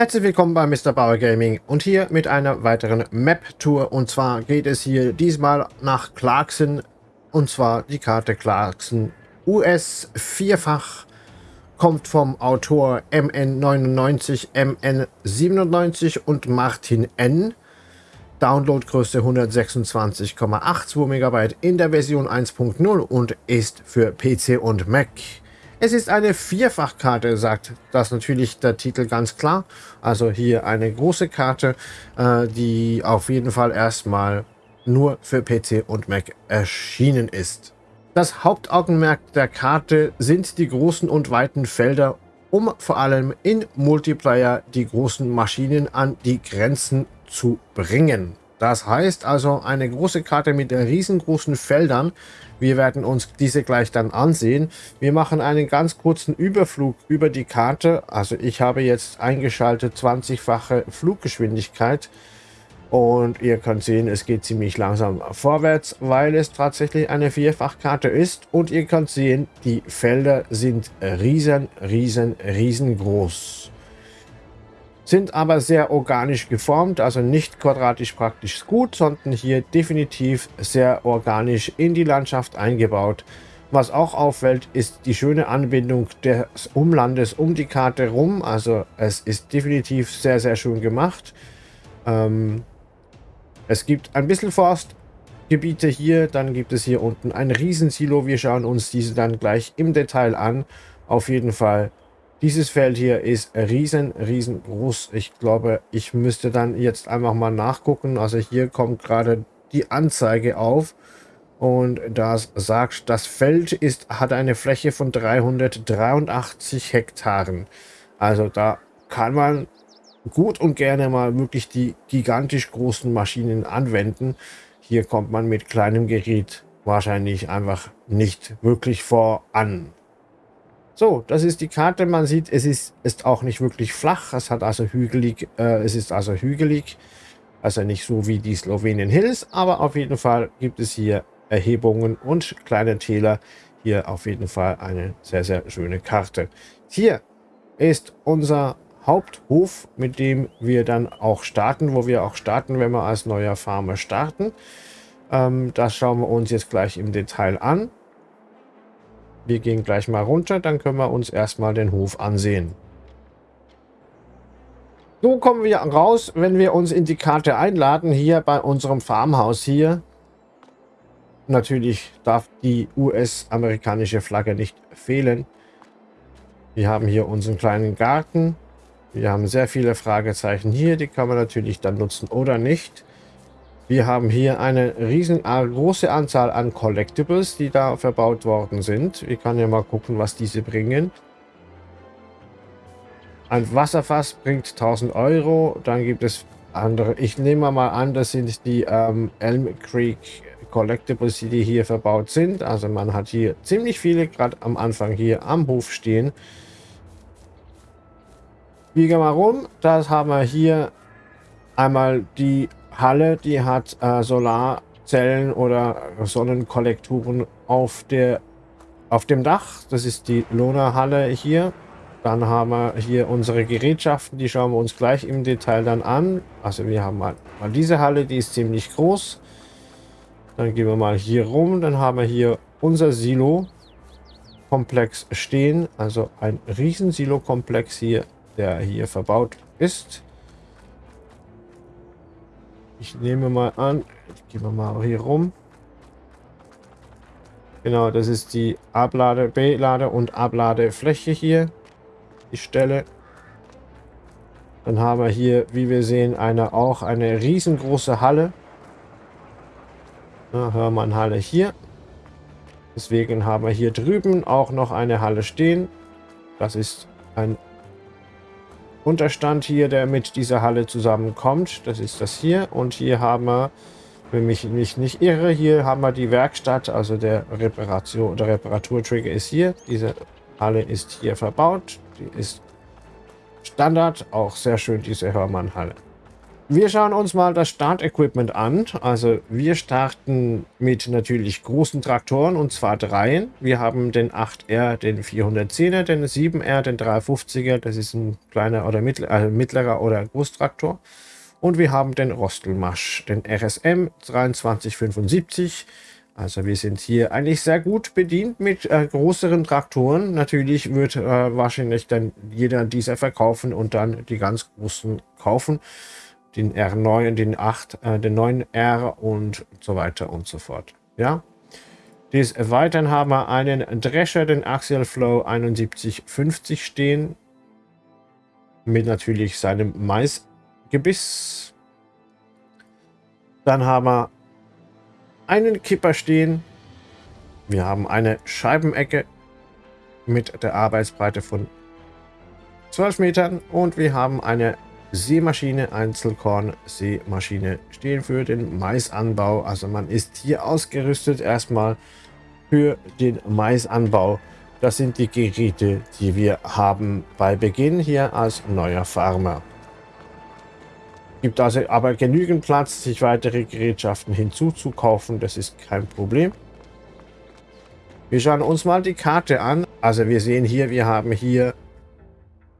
Herzlich willkommen bei Mr. Bauer Gaming und hier mit einer weiteren Map-Tour. Und zwar geht es hier diesmal nach Clarkson und zwar die Karte Clarkson US vierfach. Kommt vom Autor MN99, MN97 und Martin N. Downloadgröße 126,82 MB in der Version 1.0 und ist für PC und Mac. Es ist eine Vierfachkarte, sagt das natürlich der Titel ganz klar. Also hier eine große Karte, äh, die auf jeden Fall erstmal nur für PC und Mac erschienen ist. Das Hauptaugenmerk der Karte sind die großen und weiten Felder, um vor allem in Multiplayer die großen Maschinen an die Grenzen zu bringen. Das heißt also eine große Karte mit riesengroßen Feldern. Wir werden uns diese gleich dann ansehen. Wir machen einen ganz kurzen Überflug über die Karte. Also ich habe jetzt eingeschaltet 20-fache Fluggeschwindigkeit. Und ihr könnt sehen, es geht ziemlich langsam vorwärts, weil es tatsächlich eine Vierfachkarte ist. Und ihr könnt sehen, die Felder sind riesen, riesen, riesengroß sind aber sehr organisch geformt, also nicht quadratisch praktisch gut, sondern hier definitiv sehr organisch in die Landschaft eingebaut. Was auch auffällt, ist die schöne Anbindung des Umlandes um die Karte rum. Also es ist definitiv sehr, sehr schön gemacht. Ähm, es gibt ein bisschen Forstgebiete hier, dann gibt es hier unten ein Riesensilo. Wir schauen uns diese dann gleich im Detail an. Auf jeden Fall dieses Feld hier ist riesen, riesengroß. Ich glaube, ich müsste dann jetzt einfach mal nachgucken. Also hier kommt gerade die Anzeige auf. Und das sagt, das Feld ist, hat eine Fläche von 383 Hektaren. Also da kann man gut und gerne mal wirklich die gigantisch großen Maschinen anwenden. Hier kommt man mit kleinem Gerät wahrscheinlich einfach nicht wirklich voran. So, das ist die Karte. Man sieht, es ist, ist auch nicht wirklich flach. Es hat also hügelig, äh, es ist also hügelig. Also nicht so wie die Slowenien Hills, aber auf jeden Fall gibt es hier Erhebungen und kleine Täler. Hier auf jeden Fall eine sehr, sehr schöne Karte. Hier ist unser Haupthof, mit dem wir dann auch starten, wo wir auch starten, wenn wir als neuer Farmer starten. Ähm, das schauen wir uns jetzt gleich im Detail an. Wir gehen gleich mal runter, dann können wir uns erstmal den Hof ansehen. So kommen wir raus, wenn wir uns in die Karte einladen, hier bei unserem Farmhaus hier. Natürlich darf die US-amerikanische Flagge nicht fehlen. Wir haben hier unseren kleinen Garten. Wir haben sehr viele Fragezeichen hier, die kann man natürlich dann nutzen oder nicht. Wir haben hier eine riesen große Anzahl an Collectibles, die da verbaut worden sind. Wir können ja mal gucken, was diese bringen. Ein Wasserfass bringt 1000 Euro. Dann gibt es andere. Ich nehme mal an, das sind die ähm, Elm Creek Collectibles, die hier verbaut sind. Also man hat hier ziemlich viele gerade am Anfang hier am Hof stehen. Wir gehen mal rum. Das haben wir hier einmal die Halle, die hat äh, Solarzellen oder Sonnenkollektoren auf, der, auf dem Dach. Das ist die Lona-Halle hier. Dann haben wir hier unsere Gerätschaften, die schauen wir uns gleich im Detail dann an. Also wir haben mal, mal diese Halle, die ist ziemlich groß. Dann gehen wir mal hier rum, dann haben wir hier unser Silo-Komplex stehen. Also ein riesen Silo-Komplex hier, der hier verbaut ist. Ich nehme mal an, ich gehe mal hier rum. Genau, das ist die Ablade, B-Lade und Abladefläche hier. Die Stelle. Dann haben wir hier, wie wir sehen, eine auch eine riesengroße Halle. Ja, Hörmann-Halle hier. Deswegen haben wir hier drüben auch noch eine Halle stehen. Das ist ein Unterstand hier, der mit dieser Halle zusammenkommt. Das ist das hier. Und hier haben wir, wenn mich nicht, nicht irre, hier haben wir die Werkstatt, also der Reparation, der Reparaturtrigger ist hier. Diese Halle ist hier verbaut. Die ist Standard, auch sehr schön, diese Hörmann-Halle. Wir schauen uns mal das Startequipment an. Also wir starten mit natürlich großen Traktoren und zwar dreien. Wir haben den 8R, den 410er, den 7R, den 350er. Das ist ein kleiner oder mittler, äh, mittlerer oder Großtraktor. Und wir haben den Rostelmasch, den RSM 2375. Also wir sind hier eigentlich sehr gut bedient mit äh, größeren Traktoren. Natürlich wird äh, wahrscheinlich dann jeder dieser verkaufen und dann die ganz großen kaufen den R9, den 8, äh, den 9R und so weiter und so fort. Ja. Des Weiteren haben wir einen Drescher, den Axial Flow 7150 stehen. Mit natürlich seinem Maisgebiss. Dann haben wir einen Kipper stehen. Wir haben eine Scheibenecke mit der Arbeitsbreite von 12 Metern und wir haben eine Seemaschine, Einzelkorn, Seemaschine stehen für den Maisanbau. Also man ist hier ausgerüstet erstmal für den Maisanbau. Das sind die Geräte, die wir haben bei Beginn hier als neuer Farmer. Gibt also aber genügend Platz, sich weitere Gerätschaften hinzuzukaufen. Das ist kein Problem. Wir schauen uns mal die Karte an. Also wir sehen hier, wir haben hier,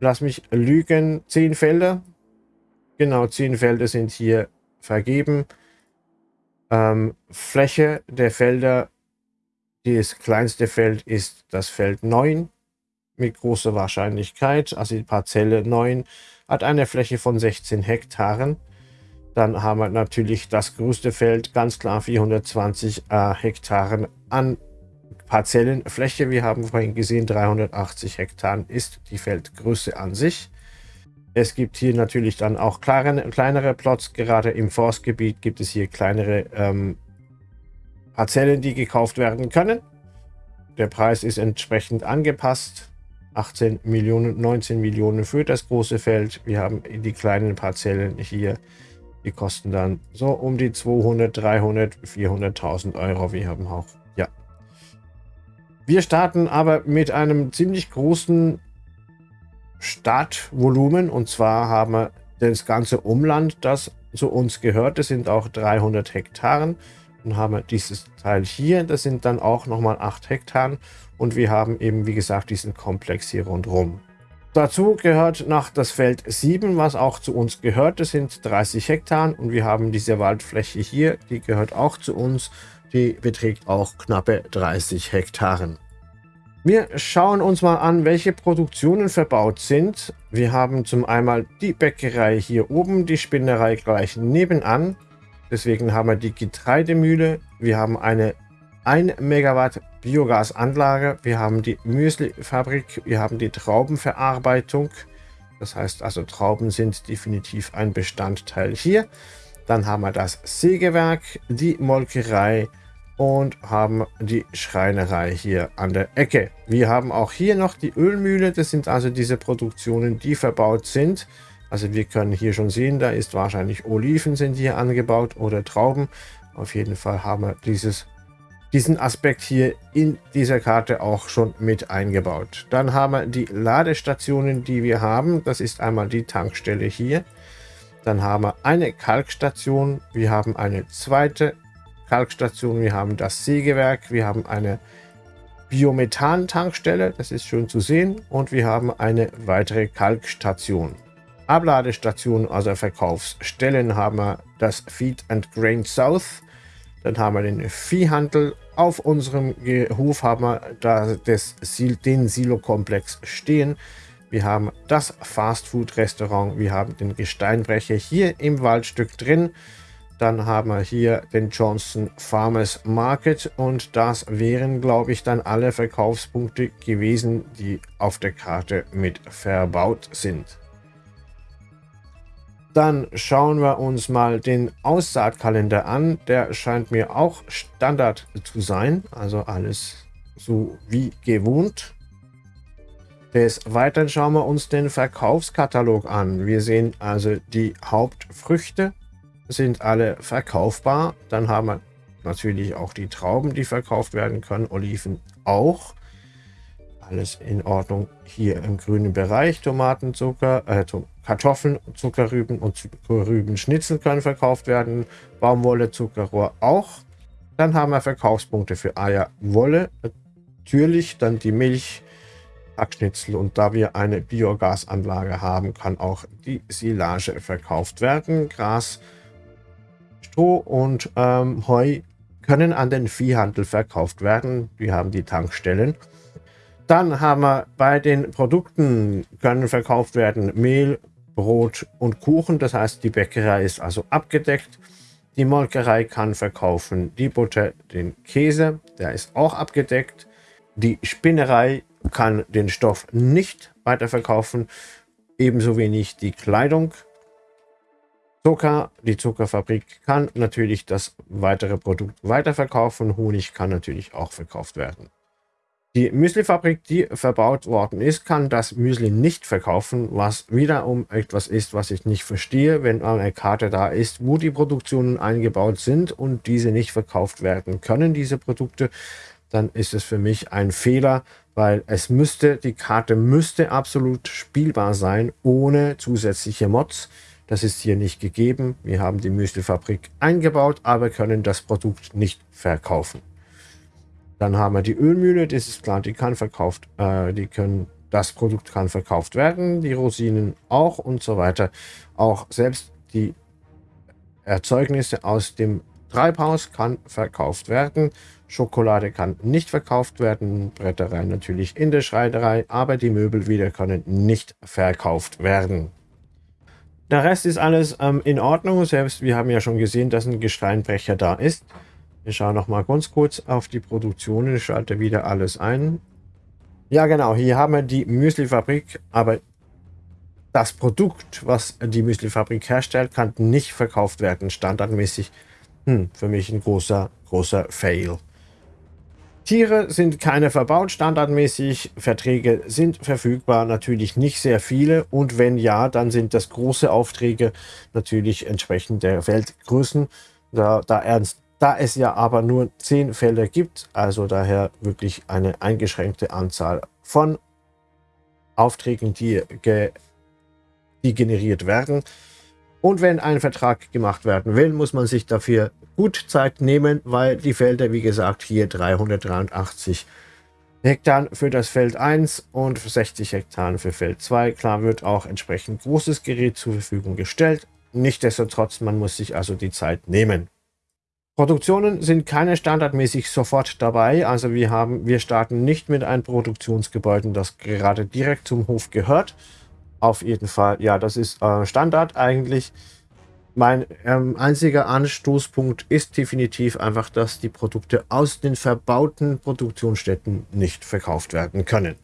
lass mich lügen, 10 Felder. Genau, 10 Felder sind hier vergeben. Ähm, Fläche der Felder, das kleinste Feld ist das Feld 9 mit großer Wahrscheinlichkeit. Also die Parzelle 9 hat eine Fläche von 16 Hektaren. Dann haben wir natürlich das größte Feld, ganz klar 420 äh, Hektaren an Parzellenfläche. Wir haben vorhin gesehen, 380 Hektaren ist die Feldgröße an sich. Es gibt hier natürlich dann auch kleinere, kleinere Plots. Gerade im Forstgebiet gibt es hier kleinere ähm, Parzellen, die gekauft werden können. Der Preis ist entsprechend angepasst. 18 Millionen, 19 Millionen für das große Feld. Wir haben die kleinen Parzellen hier. Die kosten dann so um die 200, 300, 400.000 Euro. Wir haben auch, ja. Wir starten aber mit einem ziemlich großen Stadtvolumen. Und zwar haben wir das ganze Umland, das zu uns gehört. Das sind auch 300 Hektaren. Dann haben wir dieses Teil hier, das sind dann auch nochmal 8 Hektaren. Und wir haben eben, wie gesagt, diesen Komplex hier rundherum. Dazu gehört noch das Feld 7, was auch zu uns gehört. Das sind 30 Hektaren und wir haben diese Waldfläche hier, die gehört auch zu uns. Die beträgt auch knappe 30 Hektaren. Wir schauen uns mal an, welche Produktionen verbaut sind. Wir haben zum einmal die Bäckerei hier oben, die Spinnerei gleich nebenan. Deswegen haben wir die Getreidemühle. Wir haben eine 1 Megawatt Biogasanlage. Wir haben die Müslifabrik. Wir haben die Traubenverarbeitung. Das heißt also, Trauben sind definitiv ein Bestandteil hier. Dann haben wir das Sägewerk, die Molkerei, und haben die Schreinerei hier an der Ecke. Wir haben auch hier noch die Ölmühle. Das sind also diese Produktionen, die verbaut sind. Also wir können hier schon sehen, da ist wahrscheinlich Oliven sind hier angebaut oder Trauben. Auf jeden Fall haben wir dieses, diesen Aspekt hier in dieser Karte auch schon mit eingebaut. Dann haben wir die Ladestationen, die wir haben. Das ist einmal die Tankstelle hier. Dann haben wir eine Kalkstation. Wir haben eine zweite Kalkstation, wir haben das Sägewerk, wir haben eine Biomethan-Tankstelle, das ist schön zu sehen, und wir haben eine weitere Kalkstation. Abladestationen, also Verkaufsstellen, haben wir das Feed and Grain South, dann haben wir den Viehhandel. Auf unserem Hof haben wir da das, den Silo-Komplex stehen. Wir haben das Fastfood-Restaurant, wir haben den Gesteinbrecher hier im Waldstück drin. Dann haben wir hier den Johnson Farmers Market und das wären, glaube ich, dann alle Verkaufspunkte gewesen, die auf der Karte mit verbaut sind. Dann schauen wir uns mal den Aussaatkalender an. Der scheint mir auch Standard zu sein, also alles so wie gewohnt. Des Weiteren schauen wir uns den Verkaufskatalog an. Wir sehen also die Hauptfrüchte, sind alle verkaufbar. Dann haben wir natürlich auch die Trauben, die verkauft werden können. Oliven auch. Alles in Ordnung. Hier im grünen Bereich Tomaten, Zucker, äh, Kartoffeln, Zuckerrüben und Zuckerrübenschnitzel können verkauft werden. Baumwolle, Zuckerrohr auch. Dann haben wir Verkaufspunkte für Eier, Wolle, natürlich dann die Milch, Hackschnitzel und da wir eine Biogasanlage haben, kann auch die Silage verkauft werden. Gras, Stroh und ähm, Heu können an den Viehhandel verkauft werden. Wir haben die Tankstellen. Dann haben wir bei den Produkten können verkauft werden Mehl, Brot und Kuchen. Das heißt, die Bäckerei ist also abgedeckt. Die Molkerei kann verkaufen die Butter, den Käse, der ist auch abgedeckt. Die Spinnerei kann den Stoff nicht weiterverkaufen, ebenso wenig die Kleidung. Zucker, die Zuckerfabrik kann natürlich das weitere Produkt weiterverkaufen. Honig kann natürlich auch verkauft werden. Die Müslifabrik, die verbaut worden ist, kann das Müsli nicht verkaufen, was wiederum etwas ist, was ich nicht verstehe, wenn eine Karte da ist, wo die Produktionen eingebaut sind und diese nicht verkauft werden können, diese Produkte, dann ist es für mich ein Fehler, weil es müsste, die Karte müsste absolut spielbar sein, ohne zusätzliche Mods. Das ist hier nicht gegeben. Wir haben die Müslifabrik eingebaut, aber können das Produkt nicht verkaufen. Dann haben wir die Ölmühle, das ist klar, die kann verkauft, äh, die können, das Produkt kann verkauft werden, die Rosinen auch und so weiter. Auch selbst die Erzeugnisse aus dem Treibhaus kann verkauft werden. Schokolade kann nicht verkauft werden, Bretterei natürlich in der Schreinerei, aber die Möbel wieder können nicht verkauft werden. Der Rest ist alles ähm, in Ordnung, selbst wir haben ja schon gesehen, dass ein Gesteinbrecher da ist. Wir schauen noch mal ganz kurz auf die Produktion. Ich schalte wieder alles ein. Ja, genau. Hier haben wir die Müslifabrik, aber das Produkt, was die Müslifabrik herstellt, kann nicht verkauft werden, standardmäßig. Hm, für mich ein großer, großer Fail. Tiere sind keine verbaut, standardmäßig. Verträge sind verfügbar, natürlich nicht sehr viele. Und wenn ja, dann sind das große Aufträge natürlich entsprechend der Weltgrößen. Da, da ernst da es ja aber nur 10 Felder gibt, also daher wirklich eine eingeschränkte Anzahl von Aufträgen, die, ge die generiert werden. Und wenn ein Vertrag gemacht werden will, muss man sich dafür gut Zeit nehmen, weil die Felder, wie gesagt, hier 383 Hektar für das Feld 1 und 60 Hektar für Feld 2. Klar wird auch entsprechend großes Gerät zur Verfügung gestellt. Nichtsdestotrotz, man muss sich also die Zeit nehmen. Produktionen sind keine standardmäßig sofort dabei. Also wir haben, wir starten nicht mit einem Produktionsgebäude, das gerade direkt zum Hof gehört. Auf jeden Fall, ja, das ist äh, Standard eigentlich. Mein ähm, einziger Anstoßpunkt ist definitiv einfach, dass die Produkte aus den verbauten Produktionsstätten nicht verkauft werden können.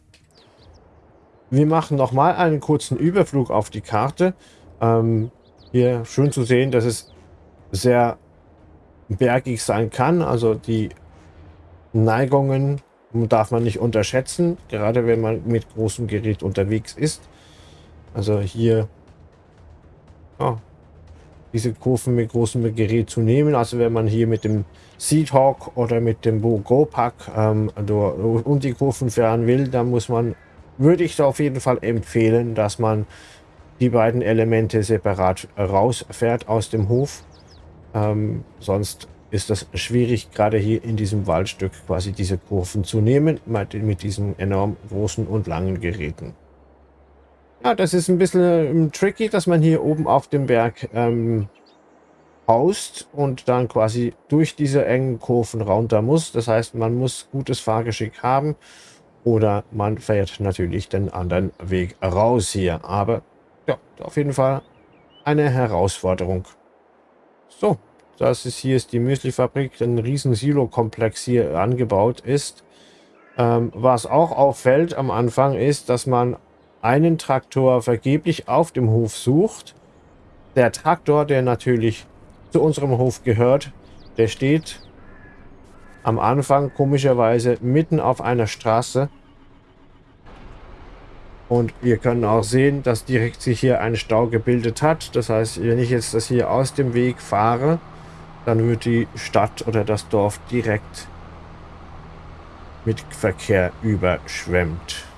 Wir machen nochmal einen kurzen Überflug auf die Karte. Ähm, hier schön zu sehen, dass es sehr bergig sein kann. Also die Neigungen darf man nicht unterschätzen, gerade wenn man mit großem Gerät unterwegs ist. Also hier oh, diese Kurven mit großem Gerät zu nehmen. Also wenn man hier mit dem Seedhawk oder mit dem Go Pack ähm, um die Kurven fahren will, dann muss man, würde ich auf jeden Fall empfehlen, dass man die beiden Elemente separat rausfährt aus dem Hof ähm, sonst ist das schwierig, gerade hier in diesem Waldstück quasi diese Kurven zu nehmen, mit diesen enorm großen und langen Geräten. Ja, das ist ein bisschen ähm, tricky, dass man hier oben auf dem Berg ähm, haust und dann quasi durch diese engen Kurven runter muss. Das heißt, man muss gutes Fahrgeschick haben oder man fährt natürlich den anderen Weg raus hier. Aber ja, auf jeden Fall eine Herausforderung. So, das ist hier ist die Müslifabrik, ein riesen Silo-Komplex hier angebaut ist. Ähm, was auch auffällt am Anfang ist, dass man einen Traktor vergeblich auf dem Hof sucht. Der Traktor, der natürlich zu unserem Hof gehört, der steht am Anfang komischerweise mitten auf einer Straße und wir können auch sehen, dass direkt sich hier ein Stau gebildet hat. Das heißt, wenn ich jetzt das hier aus dem Weg fahre, dann wird die Stadt oder das Dorf direkt mit Verkehr überschwemmt.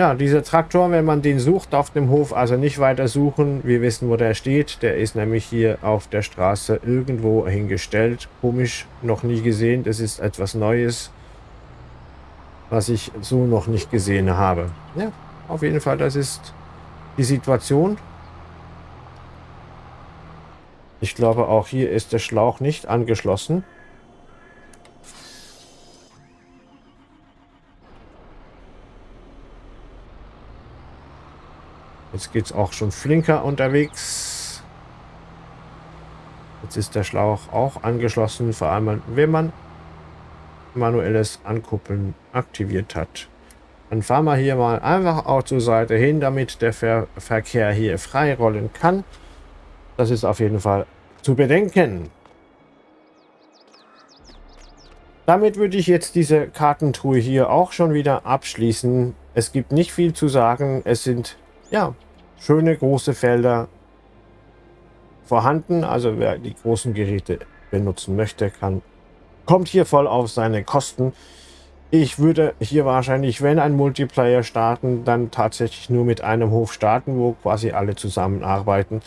Ja, dieser Traktor, wenn man den sucht auf dem Hof, also nicht weiter suchen. Wir wissen, wo der steht. Der ist nämlich hier auf der Straße irgendwo hingestellt. Komisch, noch nie gesehen. Das ist etwas Neues, was ich so noch nicht gesehen habe. Ja, auf jeden Fall, das ist die Situation. Ich glaube, auch hier ist der Schlauch nicht angeschlossen. Jetzt geht es auch schon flinker unterwegs. Jetzt ist der Schlauch auch angeschlossen, vor allem wenn man manuelles Ankuppeln aktiviert hat. Dann fahren wir hier mal einfach auch zur Seite hin, damit der Ver Verkehr hier frei rollen kann. Das ist auf jeden Fall zu bedenken. Damit würde ich jetzt diese Kartentruhe hier auch schon wieder abschließen. Es gibt nicht viel zu sagen. Es sind ja, schöne große Felder vorhanden. Also wer die großen Geräte benutzen möchte, kann, kommt hier voll auf seine Kosten. Ich würde hier wahrscheinlich, wenn ein Multiplayer starten, dann tatsächlich nur mit einem Hof starten, wo quasi alle zusammenarbeiten.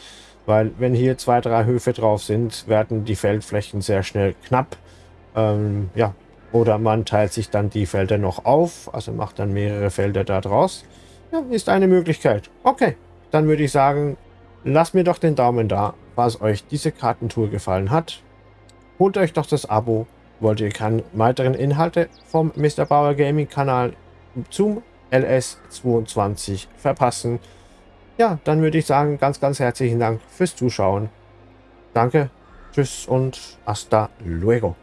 Weil wenn hier zwei, drei Höfe drauf sind, werden die Feldflächen sehr schnell knapp. Ähm, ja, oder man teilt sich dann die Felder noch auf, also macht dann mehrere Felder da draus. Ja, ist eine Möglichkeit. Okay, dann würde ich sagen, lasst mir doch den Daumen da, falls euch diese Kartentour gefallen hat. Holt euch doch das Abo, wollt ihr keine weiteren Inhalte vom Mr. Bauer Gaming Kanal zum LS22 verpassen. Ja, dann würde ich sagen, ganz, ganz herzlichen Dank fürs Zuschauen. Danke, tschüss und hasta luego.